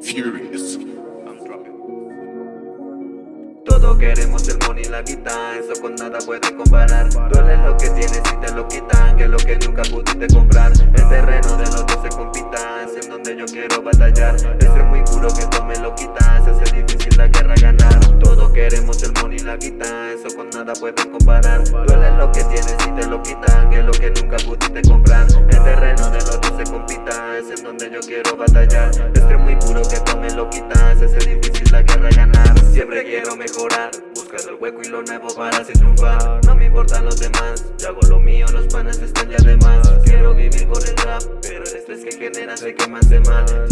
Furious. I'm dropping. Todos queremos el money y la guita, eso con nada puede comparar Duele lo que tienes y te lo quitan, que lo que nunca pudiste comprar El terreno de los dos se compita, es en donde yo quiero batallar Este muy puro que tome lo quitas, nada pueden comparar. Duele lo que tienes y te lo quitan, que lo que nunca pudiste comprar. El terreno de los dos se compita, es en donde yo quiero batallar. Este muy puro que tome lo quitas, se hace difícil la guerra ganar. Siempre quiero mejorar, buscando el hueco y lo nuevo para así triunfar. No me importan los demás, yo hago lo mío, los panas están ya de más. Quiero vivir con el rap, pero el estrés que genera sé que me hace mal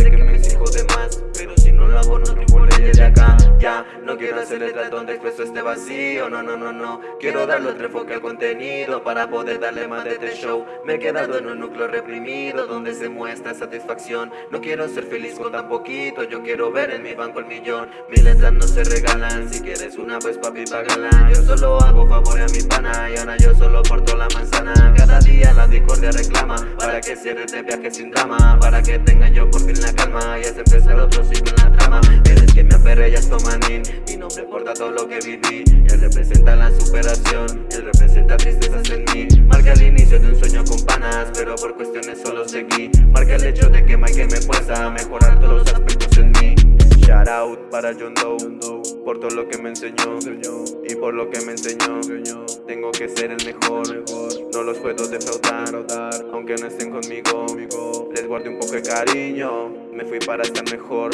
no quiero hacer letras donde expreso este vacío, no, no, no, no. Quiero darle otro enfoque al contenido para poder darle más de este show. Me he quedado en un núcleo reprimido donde se muestra satisfacción. No quiero ser feliz con tan poquito, yo quiero ver en mi banco el millón. Mis letras no se regalan, si quieres una pues papi págala. Yo solo hago favor a mi pana y ahora yo solo porto la manzana La discordia reclama. Para que cierre este viaje sin drama. Para que tenga yo por fin la calma. Y es empezar otro ciclo en la trama. Eres que me aferré ya manín, mi nombre porta todo lo que viví. Él representa la superación, él representa tristezas en mí. Marca el inicio de un sueño con panas, pero por cuestiones solo seguí. Marca el hecho de que Michael me fuerza a mejorar todos los aspectos en mí. Shout out para John Doe Por todo lo que me enseñó Y por lo que me enseñó. Tengo que ser el mejor No los puedo defraudar. Aunque no estén conmigo Les guardé un poco de cariño Me fui para estar mejor.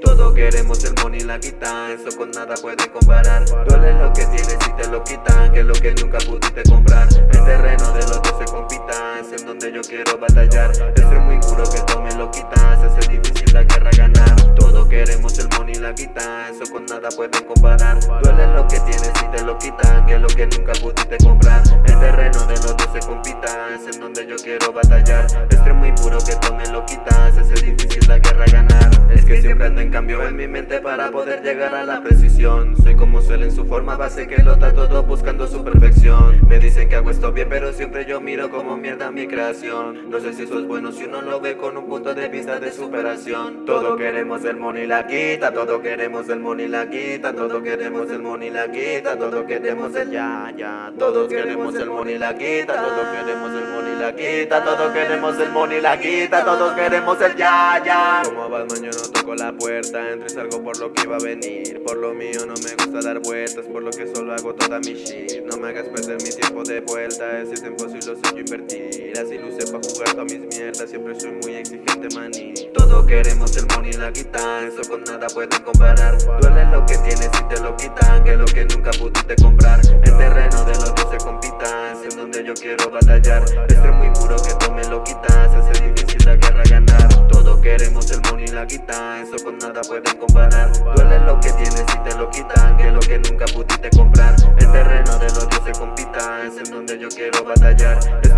Todos queremos el money y la guita Eso con nada puede comparar. Duele lo que tienes y te lo quitan Que lo que nunca pudiste comprar. El terreno de los dos se compita Es en donde yo quiero batallar. El ser muy puro que tome lo quita Se hace difícil la guerra ganar. Todos queremos el money y la guita Eso con nada pueden comparar. Duele lo que tienes y te lo quitan Que lo que nunca pudiste comprar. El terreno de los dos se compita Es en donde yo quiero batallar. Este muy puro que tome lo quita Se hace difícil la guerra ganar. Es que siempre ando en cambio en mi mente Para poder llegar a la precisión. Soy como suele en su forma base Que lo da todo buscando su perfección. Me dicen que hago esto bien pero siempre yo miro como mierda mi creación. No sé si eso es bueno si uno lo ve con un punto de vista de superación. Todo queremos el money la quita Todo queremos el money la quita Todo queremos el money la quita Todo queremos el ya ya. Todos queremos el money la quita Todos queremos el money la quita Todos queremos el money la quita Todos queremos el ya ya Como Batman yo no toco la puerta. Entro y salgo por lo que iba a venir. Por lo mío no me gusta dar vueltas. Por lo que solo hago toda mi shit. No me hagas perder mi tiempo de vuelta. Ese tiempo si lo sé invertir. Así luce pa' jugar todas mis mierdas. Siempre soy muy exigente maní. Todos queremos el money y la guita Eso con nada pueden comparar. Duele lo que tienes y te lo quitan. Que lo que nunca pudiste comprar. El terreno de los dos se compita Es donde yo quiero batallar nunca